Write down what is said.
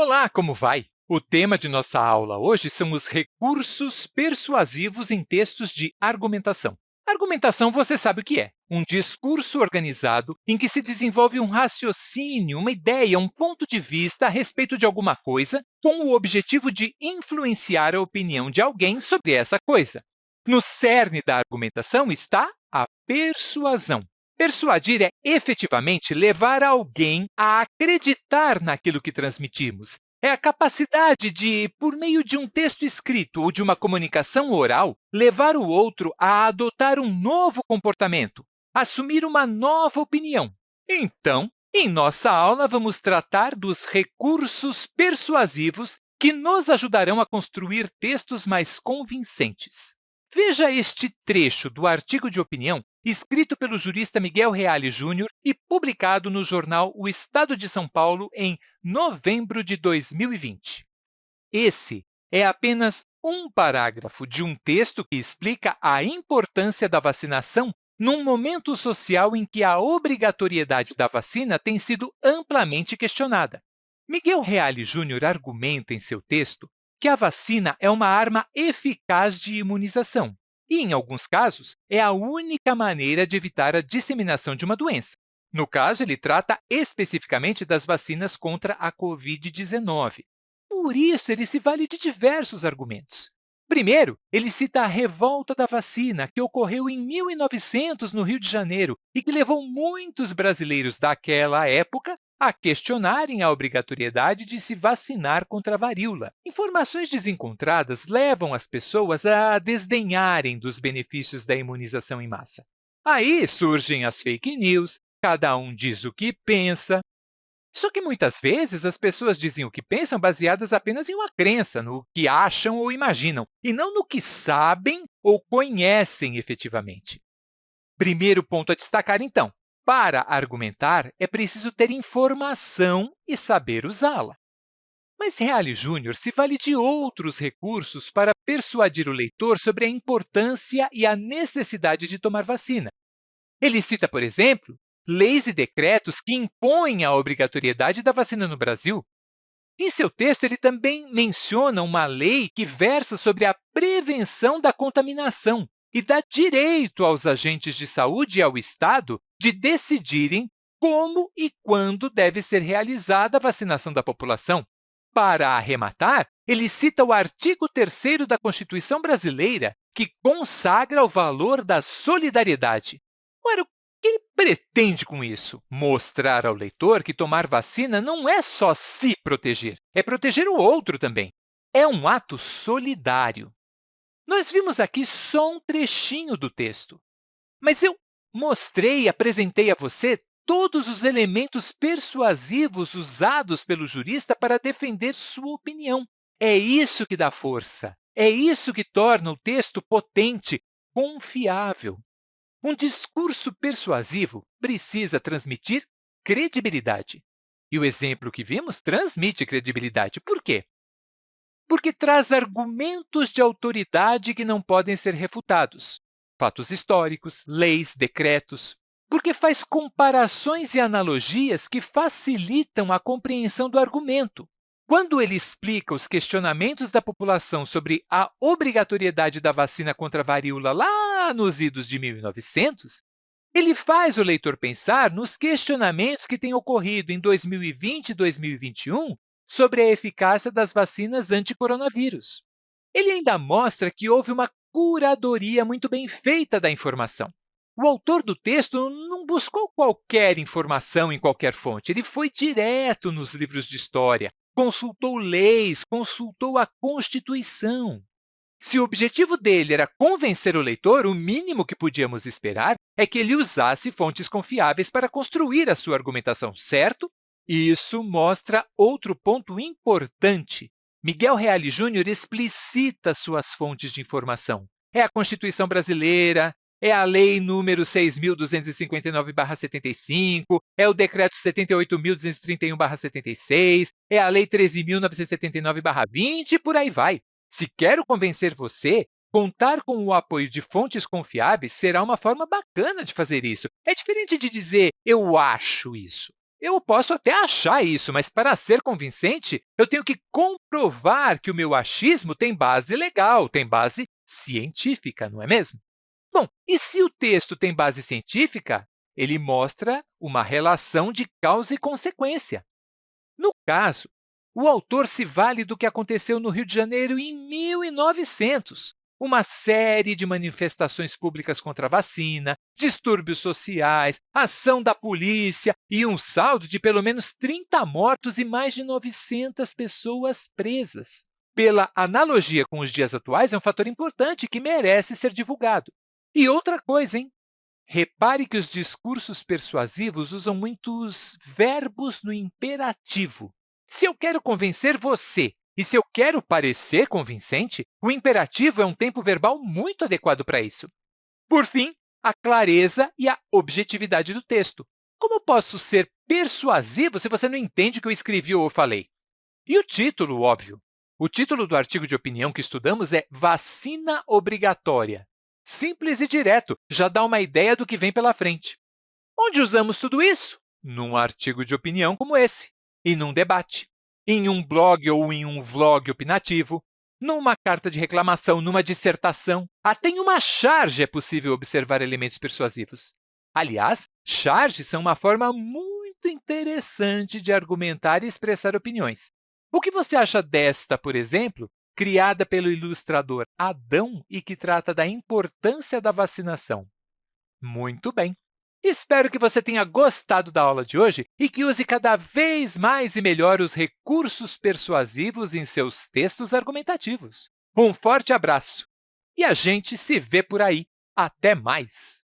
Olá, como vai? O tema de nossa aula hoje são os recursos persuasivos em textos de argumentação. Argumentação você sabe o que é, um discurso organizado em que se desenvolve um raciocínio, uma ideia, um ponto de vista a respeito de alguma coisa com o objetivo de influenciar a opinião de alguém sobre essa coisa. No cerne da argumentação está a persuasão. Persuadir é efetivamente levar alguém a acreditar naquilo que transmitimos. É a capacidade de, por meio de um texto escrito ou de uma comunicação oral, levar o outro a adotar um novo comportamento, assumir uma nova opinião. Então, em nossa aula, vamos tratar dos recursos persuasivos que nos ajudarão a construir textos mais convincentes. Veja este trecho do artigo de opinião escrito pelo jurista Miguel Reale Júnior e publicado no jornal O Estado de São Paulo em novembro de 2020. Esse é apenas um parágrafo de um texto que explica a importância da vacinação num momento social em que a obrigatoriedade da vacina tem sido amplamente questionada. Miguel Reale Júnior argumenta em seu texto que a vacina é uma arma eficaz de imunização e, em alguns casos, é a única maneira de evitar a disseminação de uma doença. No caso, ele trata especificamente das vacinas contra a Covid-19. Por isso, ele se vale de diversos argumentos. Primeiro, ele cita a revolta da vacina, que ocorreu em 1900 no Rio de Janeiro e que levou muitos brasileiros daquela época a questionarem a obrigatoriedade de se vacinar contra a varíola. Informações desencontradas levam as pessoas a desdenharem dos benefícios da imunização em massa. Aí surgem as fake news, cada um diz o que pensa. Só que muitas vezes as pessoas dizem o que pensam baseadas apenas em uma crença, no que acham ou imaginam, e não no que sabem ou conhecem efetivamente. Primeiro ponto a destacar, então, para argumentar, é preciso ter informação e saber usá-la. Mas Reale Júnior se vale de outros recursos para persuadir o leitor sobre a importância e a necessidade de tomar vacina. Ele cita, por exemplo, leis e decretos que impõem a obrigatoriedade da vacina no Brasil. Em seu texto, ele também menciona uma lei que versa sobre a prevenção da contaminação, e dá direito aos agentes de saúde e ao Estado de decidirem como e quando deve ser realizada a vacinação da população. Para arrematar, ele cita o artigo 3 da Constituição brasileira, que consagra o valor da solidariedade. Ora, o que ele pretende com isso? Mostrar ao leitor que tomar vacina não é só se proteger, é proteger o outro também. É um ato solidário. Nós vimos aqui só um trechinho do texto, mas eu mostrei e apresentei a você todos os elementos persuasivos usados pelo jurista para defender sua opinião. É isso que dá força, é isso que torna o texto potente, confiável. Um discurso persuasivo precisa transmitir credibilidade. E o exemplo que vimos transmite credibilidade. Por quê? porque traz argumentos de autoridade que não podem ser refutados, fatos históricos, leis, decretos, porque faz comparações e analogias que facilitam a compreensão do argumento. Quando ele explica os questionamentos da população sobre a obrigatoriedade da vacina contra a varíola lá nos idos de 1900, ele faz o leitor pensar nos questionamentos que têm ocorrido em 2020 e 2021 sobre a eficácia das vacinas anti-coronavírus. Ele ainda mostra que houve uma curadoria muito bem feita da informação. O autor do texto não buscou qualquer informação em qualquer fonte, ele foi direto nos livros de história, consultou leis, consultou a Constituição. Se o objetivo dele era convencer o leitor, o mínimo que podíamos esperar é que ele usasse fontes confiáveis para construir a sua argumentação, certo? E isso mostra outro ponto importante. Miguel Reale Júnior explicita suas fontes de informação. É a Constituição brasileira, é a Lei número 6.259-75, é o Decreto 78.231-76, é a Lei 13.979-20 e por aí vai. Se quero convencer você, contar com o apoio de fontes confiáveis será uma forma bacana de fazer isso. É diferente de dizer, eu acho isso. Eu posso até achar isso, mas para ser convincente, eu tenho que comprovar que o meu achismo tem base legal, tem base científica, não é mesmo? Bom, e se o texto tem base científica, ele mostra uma relação de causa e consequência. No caso, o autor se vale do que aconteceu no Rio de Janeiro em 1900, uma série de manifestações públicas contra a vacina, distúrbios sociais, ação da polícia e um saldo de pelo menos 30 mortos e mais de 900 pessoas presas. Pela analogia com os dias atuais, é um fator importante que merece ser divulgado. E outra coisa, hein? Repare que os discursos persuasivos usam muitos verbos no imperativo. Se eu quero convencer você e se eu quero parecer convincente, o imperativo é um tempo verbal muito adequado para isso. Por fim, a clareza e a objetividade do texto. Como posso ser persuasivo se você não entende o que eu escrevi ou falei? E o título, óbvio. O título do artigo de opinião que estudamos é Vacina Obrigatória. Simples e direto, já dá uma ideia do que vem pela frente. Onde usamos tudo isso? Num artigo de opinião como esse, e num debate em um blog ou em um vlog opinativo, numa carta de reclamação, numa dissertação. Até em uma charge é possível observar elementos persuasivos. Aliás, charges são uma forma muito interessante de argumentar e expressar opiniões. O que você acha desta, por exemplo, criada pelo ilustrador Adão e que trata da importância da vacinação? Muito bem! Espero que você tenha gostado da aula de hoje e que use cada vez mais e melhor os recursos persuasivos em seus textos argumentativos. Um forte abraço! E a gente se vê por aí. Até mais!